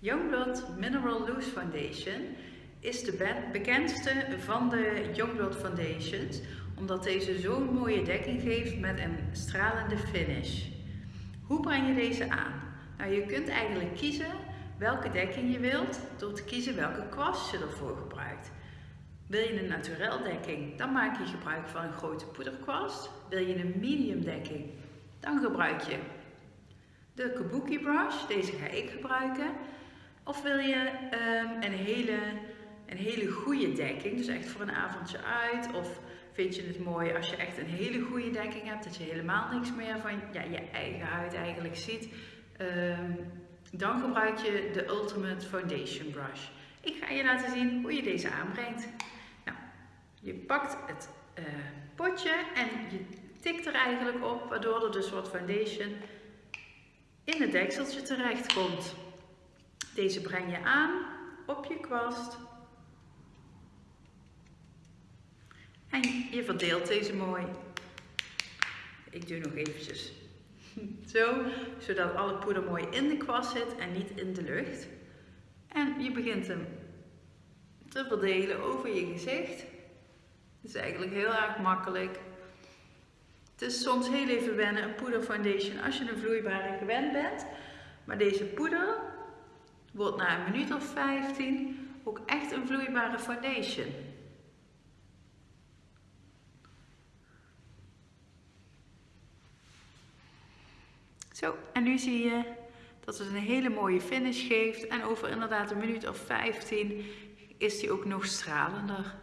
Youngblood Mineral Loose Foundation is de bekendste van de Youngblood Foundations omdat deze zo'n mooie dekking geeft met een stralende finish. Hoe breng je deze aan? Nou, je kunt eigenlijk kiezen welke dekking je wilt door te kiezen welke kwast je ervoor gebruikt. Wil je een naturel dekking, dan maak je gebruik van een grote poederkwast. Wil je een medium dekking, dan gebruik je de Kabuki brush, deze ga ik gebruiken. Of wil je um, een, hele, een hele goede dekking, dus echt voor een avondje uit. Of vind je het mooi als je echt een hele goede dekking hebt, dat je helemaal niks meer van ja, je eigen huid eigenlijk ziet. Um, dan gebruik je de Ultimate Foundation Brush. Ik ga je laten zien hoe je deze aanbrengt. Nou, je pakt het uh, potje en je tikt er eigenlijk op, waardoor er dus wat foundation in het dekseltje terecht komt. Deze breng je aan op je kwast. En je verdeelt deze mooi. Ik doe nog eventjes zo, zodat alle poeder mooi in de kwast zit en niet in de lucht. En je begint hem te verdelen over je gezicht. Het is eigenlijk heel erg makkelijk. Het is soms heel even wennen, een poeder foundation, als je een vloeibare gewend bent. Maar deze poeder wordt na een minuut of 15 ook echt een vloeibare foundation. Zo, en nu zie je dat het een hele mooie finish geeft. En over inderdaad een minuut of 15 is die ook nog stralender.